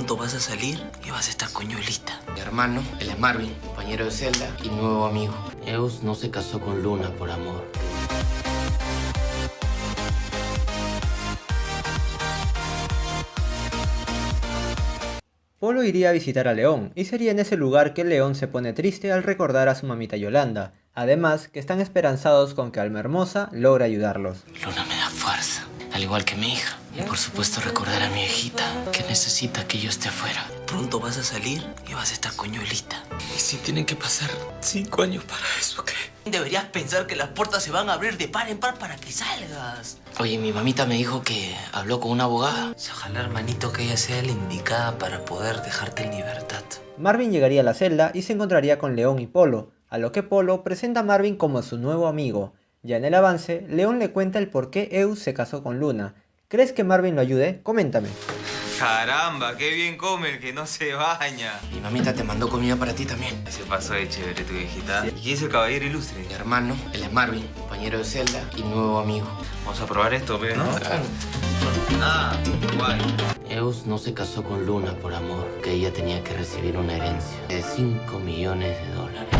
Pronto vas a salir y vas a estar con Yolita. Mi hermano, él es Marvin, compañero de celda y nuevo amigo. Eus no se casó con Luna por amor. Polo iría a visitar a León, y sería en ese lugar que León se pone triste al recordar a su mamita Yolanda, además que están esperanzados con que Alma Hermosa logre ayudarlos. Luna me da fuerza, al igual que mi hija. Y por supuesto recordar a mi viejita, que necesita que yo esté afuera. Pronto vas a salir y vas a estar con Yolita. Y si tienen que pasar cinco años para eso, ¿qué? Deberías pensar que las puertas se van a abrir de par en par para que salgas. Oye, mi mamita me dijo que habló con una abogada. Ojalá, hermanito, que ella sea la indicada para poder dejarte en libertad. Marvin llegaría a la celda y se encontraría con León y Polo, a lo que Polo presenta a Marvin como su nuevo amigo. Ya en el avance, León le cuenta el por qué Eus se casó con Luna. ¿Crees que Marvin lo ayude? Coméntame. Caramba, qué bien come el que no se baña. Mi mamita te mandó comida para ti también. Se pasó de chévere tu viejita. ¿Y quién es el caballero ilustre? Mi hermano, él es Marvin, compañero de celda y nuevo amigo. Vamos a probar esto, pe, ¿no? Claro. Ah, guay. Eus no se casó con Luna por amor, que ella tenía que recibir una herencia de 5 millones de dólares.